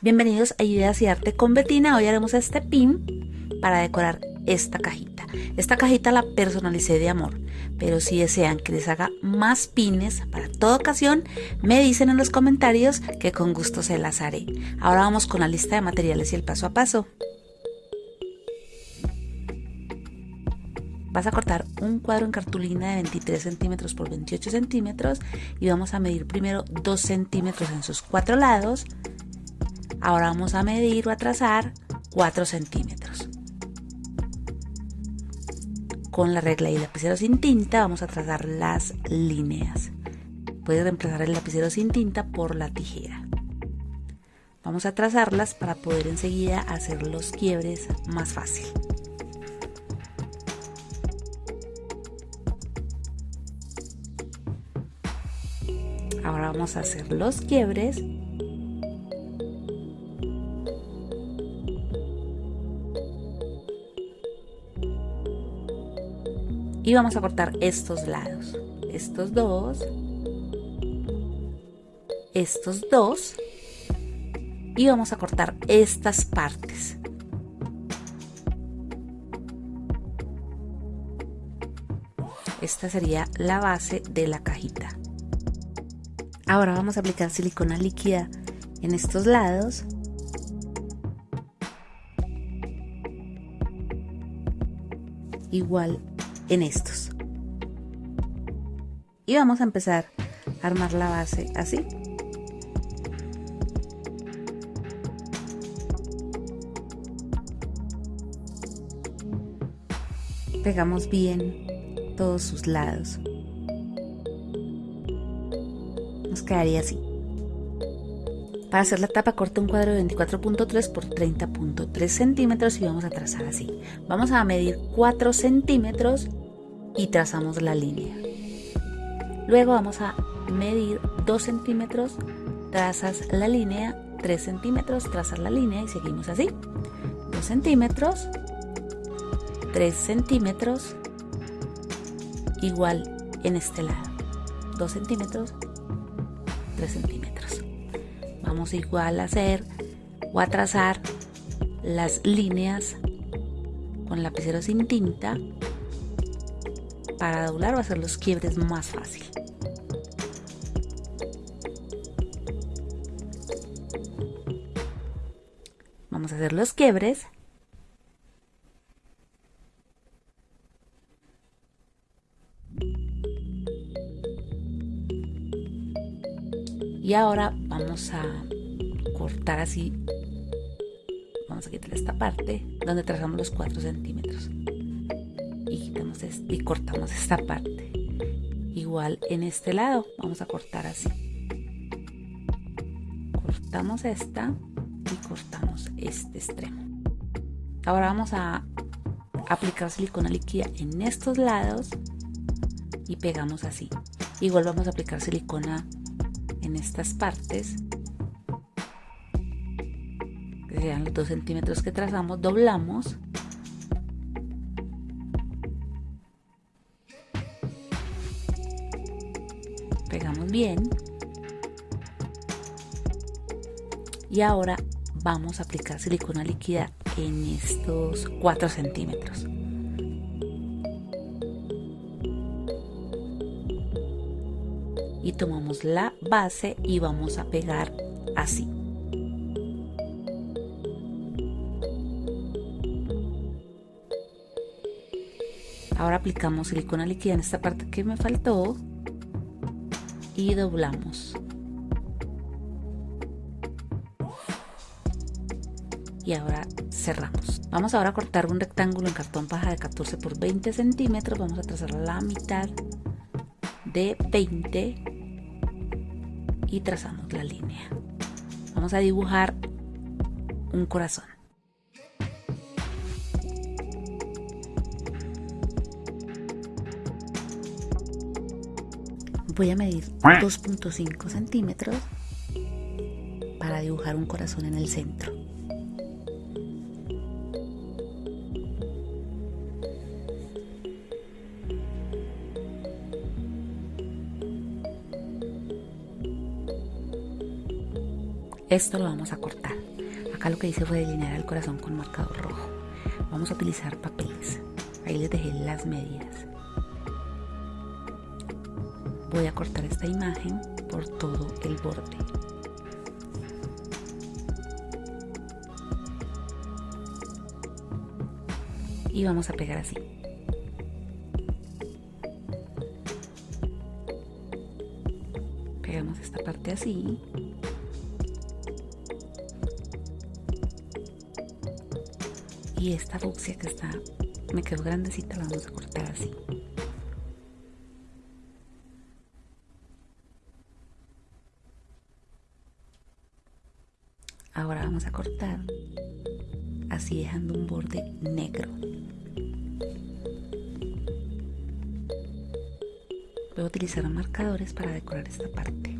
Bienvenidos a Ideas y Arte con Betina. Hoy haremos este pin para decorar esta cajita. Esta cajita la personalicé de amor, pero si desean que les haga más pines para toda ocasión, me dicen en los comentarios que con gusto se las haré. Ahora vamos con la lista de materiales y el paso a paso. Vas a cortar un cuadro en cartulina de 23 centímetros por 28 centímetros y vamos a medir primero 2 centímetros en sus cuatro lados Ahora vamos a medir o a trazar 4 centímetros. Con la regla y lapicero sin tinta vamos a trazar las líneas. Puedes reemplazar el lapicero sin tinta por la tijera. Vamos a trazarlas para poder enseguida hacer los quiebres más fácil. Ahora vamos a hacer los quiebres y vamos a cortar estos lados. Estos dos. Estos dos. Y vamos a cortar estas partes. Esta sería la base de la cajita. Ahora vamos a aplicar silicona líquida en estos lados. Igual en estos. Y vamos a empezar a armar la base así. Pegamos bien todos sus lados. Nos quedaría así. Para hacer la tapa corta un cuadro de 24.3 por 30.3 centímetros y vamos a trazar así. Vamos a medir 4 centímetros y trazamos la línea. Luego vamos a medir 2 centímetros, trazas la línea, 3 centímetros, trazas la línea y seguimos así. 2 centímetros, 3 centímetros, igual en este lado. 2 centímetros, 3 centímetros. Vamos igual a hacer o a trazar las líneas con lapicero sin tinta para doblar o hacer los quiebres más fácil. Vamos a hacer los quiebres. Y ahora vamos a cortar así. Vamos a quitar esta parte donde trazamos los 4 centímetros. Y cortamos esta parte. Igual en este lado vamos a cortar así. Cortamos esta y cortamos este extremo. Ahora vamos a aplicar silicona líquida en estos lados y pegamos así. Igual vamos a aplicar silicona en estas partes que sean los 2 centímetros que trazamos doblamos. Pegamos bien. Y ahora vamos a aplicar silicona líquida en estos 4 centímetros y tomamos la base y vamos a pegar así ahora aplicamos silicona líquida en esta parte que me faltó y doblamos. Y ahora cerramos. Vamos ahora a cortar un rectángulo en cartón paja de 14 por 20 centímetros. Vamos a trazar la mitad de 20 y trazamos la línea. Vamos a dibujar un corazón. voy a medir 2.5 centímetros para dibujar un corazón en el centro. Esto lo vamos a cortar. Acá lo que hice fue delinear el corazón con marcador rojo. Vamos a utilizar papeles. Ahí les dejé las medidas. Voy a cortar esta imagen por todo el borde. Y vamos a pegar así. Pegamos esta parte así y esta fucsia que está me quedó grandecita la vamos a cortar así. Ahora vamos a cortar así dejando un borde negro. Voy a utilizar marcadores para decorar esta parte.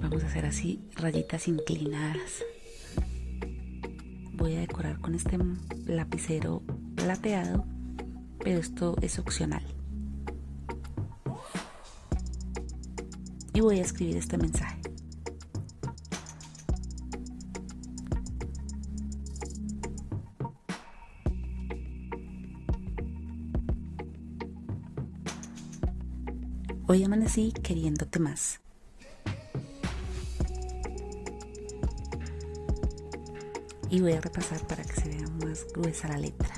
Vamos a hacer así rayitas inclinadas voy a decorar con este lapicero plateado, pero esto es opcional. Y voy a escribir este mensaje. Hoy amanecí queriéndote más. Y voy a repasar para que se vea más gruesa la letra.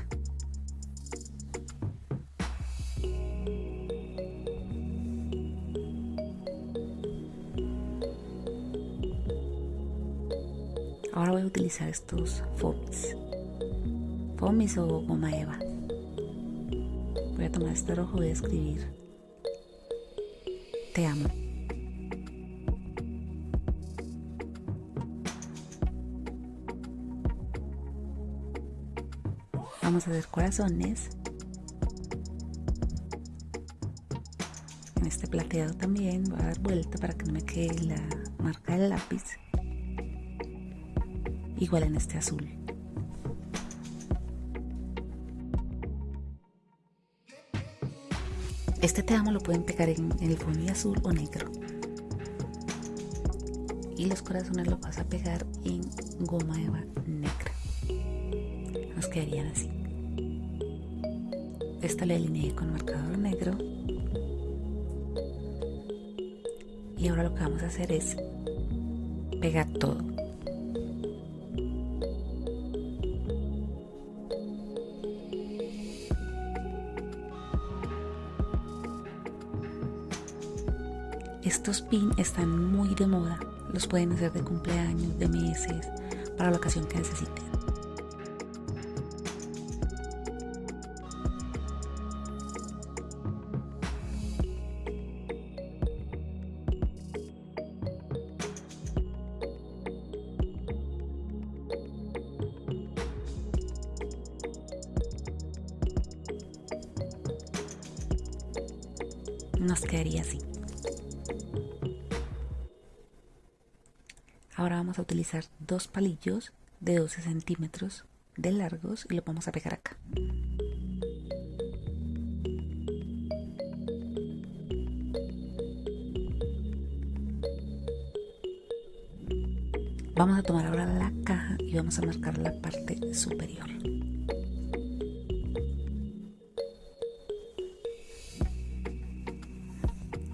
Ahora voy a utilizar estos fomis, fomis o goma eva. Voy a tomar este rojo y a escribir te amo. Vamos a hacer corazones. En este plateado también voy a dar vuelta para que no me quede la marca del lápiz. Igual en este azul. Este te amo lo pueden pegar en, el fondo azul o negro. Y los corazones los vas a pegar en goma eva negra. Nos quedarían así esta la alineé con marcador negro. Y ahora lo que vamos a hacer es pegar todo. Estos pins están muy de moda, los pueden hacer de cumpleaños, de meses, para la ocasión que necesiten. Nos quedaría así. Ahora vamos a utilizar dos palillos de 12 centímetros de largos y lo vamos a pegar acá. Vamos a tomar ahora la caja y vamos a marcar la parte superior.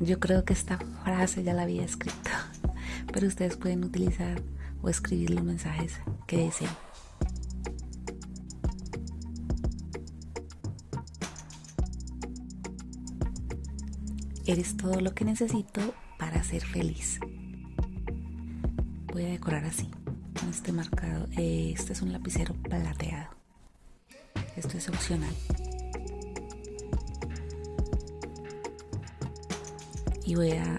Yo creo que esta frase ya la había escrito, pero ustedes pueden utilizar o escribir los mensajes que deseen. Eres todo lo que necesito para ser feliz. Voy a decorar así, con este marcado. Este es un lapicero plateado. Esto es opcional. Y voy a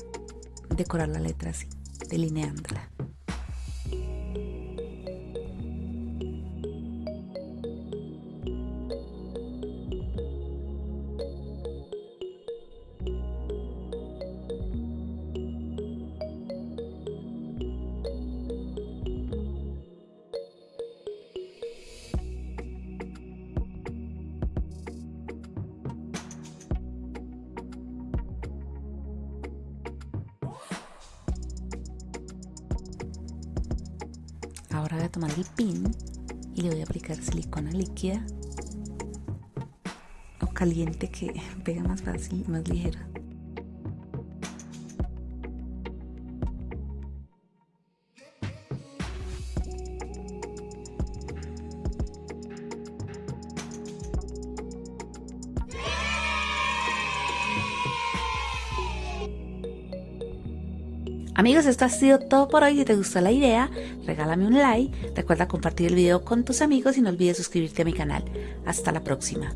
decorar la letra así, delineándola. Ahora voy a tomar el pin y le voy a aplicar silicona líquida o caliente que pega más fácil, más ligero. Amigos, esto ha sido todo por hoy. Si te gustó la idea, regálame un like. Recuerda compartir el video con tus amigos y no olvides suscribirte a mi canal. Hasta la próxima.